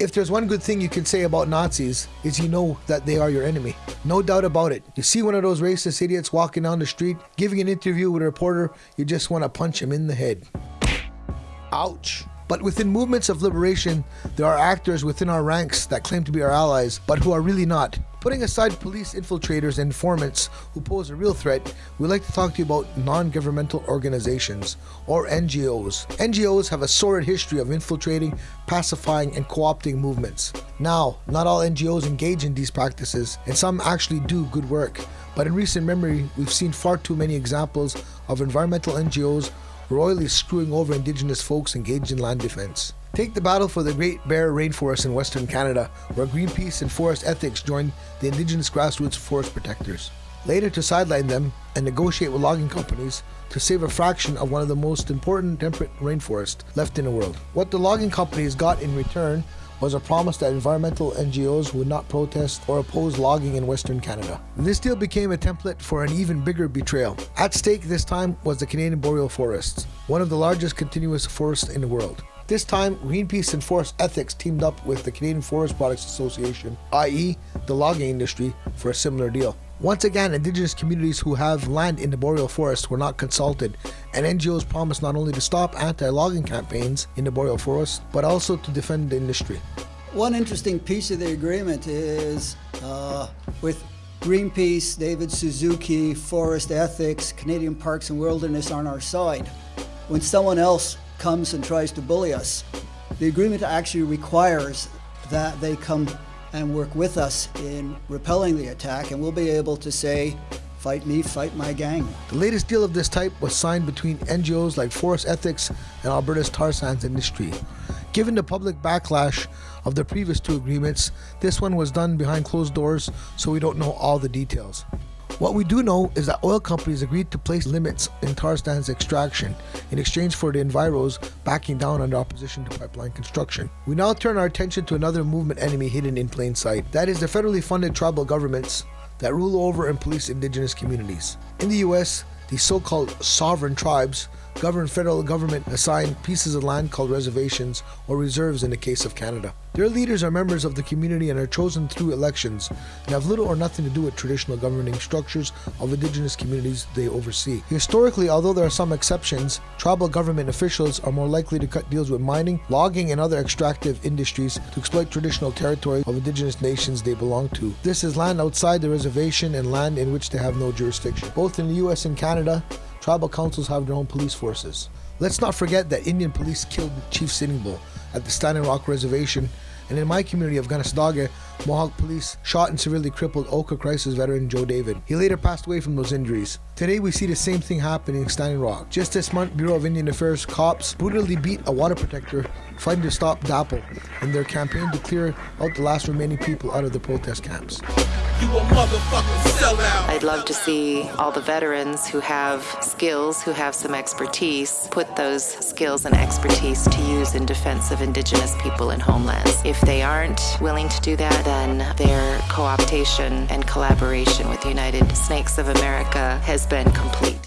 If there's one good thing you can say about Nazis, is you know that they are your enemy. No doubt about it. You see one of those racist idiots walking down the street, giving an interview with a reporter, you just want to punch him in the head. Ouch. But within movements of liberation, there are actors within our ranks that claim to be our allies, but who are really not. Putting aside police infiltrators and informants who pose a real threat, we'd like to talk to you about non-governmental organizations, or NGOs. NGOs have a sordid history of infiltrating, pacifying, and co-opting movements. Now, not all NGOs engage in these practices, and some actually do good work. But in recent memory, we've seen far too many examples of environmental NGOs royally screwing over indigenous folks engaged in land defense. Take the battle for the Great Bear Rainforest in Western Canada, where Greenpeace and Forest Ethics joined the indigenous grassroots forest protectors. Later to sideline them and negotiate with logging companies to save a fraction of one of the most important temperate rainforests left in the world. What the logging companies got in return was a promise that environmental NGOs would not protest or oppose logging in Western Canada. This deal became a template for an even bigger betrayal. At stake this time was the Canadian Boreal Forests, one of the largest continuous forests in the world. This time, Greenpeace and Forest Ethics teamed up with the Canadian Forest Products Association, i.e., the logging industry, for a similar deal. Once again, indigenous communities who have land in the boreal forest were not consulted, and NGOs promised not only to stop anti-logging campaigns in the boreal forest, but also to defend the industry. One interesting piece of the agreement is uh, with Greenpeace, David Suzuki, Forest Ethics, Canadian Parks and Wilderness on our side. When someone else comes and tries to bully us, the agreement actually requires that they come and work with us in repelling the attack, and we'll be able to say, fight me, fight my gang. The latest deal of this type was signed between NGOs like Forest Ethics and Alberta's tar sands industry. Given the public backlash of the previous two agreements, this one was done behind closed doors, so we don't know all the details. What we do know is that oil companies agreed to place limits in tar sands extraction in exchange for the Enviros backing down under opposition to pipeline construction. We now turn our attention to another movement enemy hidden in plain sight. That is the federally funded tribal governments that rule over and police indigenous communities. In the US, the so-called sovereign tribes govern federal government assigned pieces of land called reservations or reserves in the case of Canada. Their leaders are members of the community and are chosen through elections and have little or nothing to do with traditional governing structures of indigenous communities they oversee. Historically, although there are some exceptions, tribal government officials are more likely to cut deals with mining, logging, and other extractive industries to exploit traditional territory of indigenous nations they belong to. This is land outside the reservation and land in which they have no jurisdiction. Both in the US and Canada, tribal councils have their own police forces. Let's not forget that Indian police killed Chief Sitting Bull at the Standing Rock Reservation and in my community of Kanesatake, Mohawk police shot and severely crippled Oka crisis veteran Joe David. He later passed away from those injuries. Today we see the same thing happening in Standing Rock. Just this month, Bureau of Indian Affairs cops brutally beat a water protector fighting to stop DAPL in their campaign to clear out the last remaining people out of the protest camps. I'd love to see all the veterans who have skills, who have some expertise, put those skills and expertise to use in defense of Indigenous people and homelands. If they aren't willing to do that, then their co-optation and collaboration with United Snakes of America has been complete.